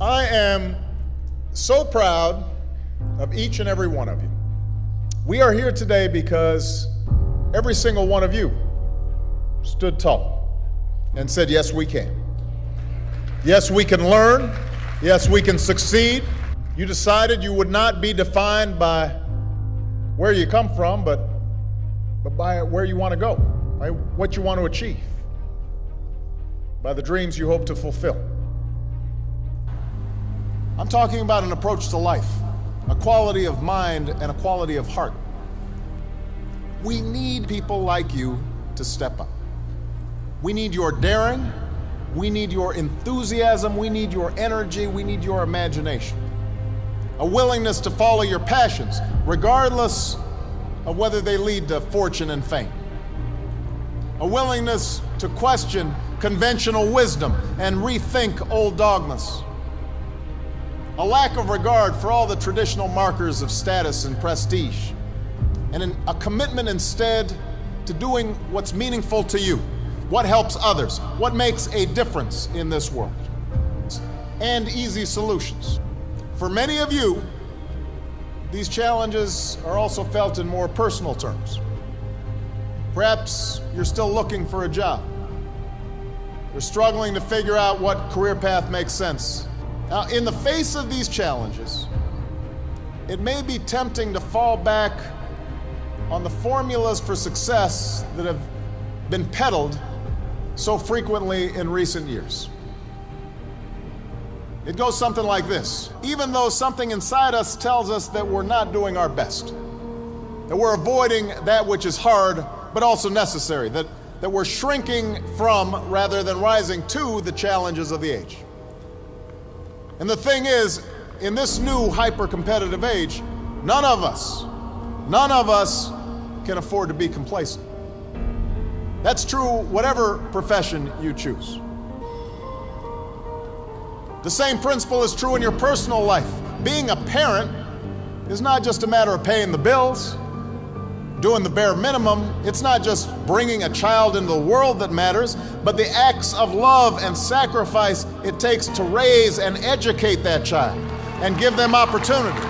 I am so proud of each and every one of you. We are here today because every single one of you stood tall and said, Yes, we can. Yes, we can learn. Yes, we can succeed. You decided you would not be defined by where you come from, but, but by where you want to go, by what you want to achieve, by the dreams you hope to fulfill. I'm talking about an approach to life, a quality of mind and a quality of heart. We need people like you to step up. We need your daring, we need your enthusiasm, we need your energy, we need your imagination. A willingness to follow your passions, regardless of whether they lead to fortune and fame. A willingness to question conventional wisdom and rethink old dogmas a lack of regard for all the traditional markers of status and prestige, and an, a commitment instead to doing what's meaningful to you, what helps others, what makes a difference in this world, and easy solutions. For many of you, these challenges are also felt in more personal terms. Perhaps you're still looking for a job. You're struggling to figure out what career path makes sense now, in the face of these challenges, it may be tempting to fall back on the formulas for success that have been peddled so frequently in recent years. It goes something like this Even though something inside us tells us that we're not doing our best, that we're avoiding that which is hard but also necessary, that, that we're shrinking from rather than rising to the challenges of the age. And the thing is, in this new hyper competitive age, none of us, none of us can afford to be complacent. That's true whatever profession you choose. The same principle is true in your personal life. Being a parent is not just a matter of paying the bills, doing the bare minimum. It's not just bringing a child into the world that matters, but the acts of love and sacrifice it takes to raise and educate that child and give them opportunity.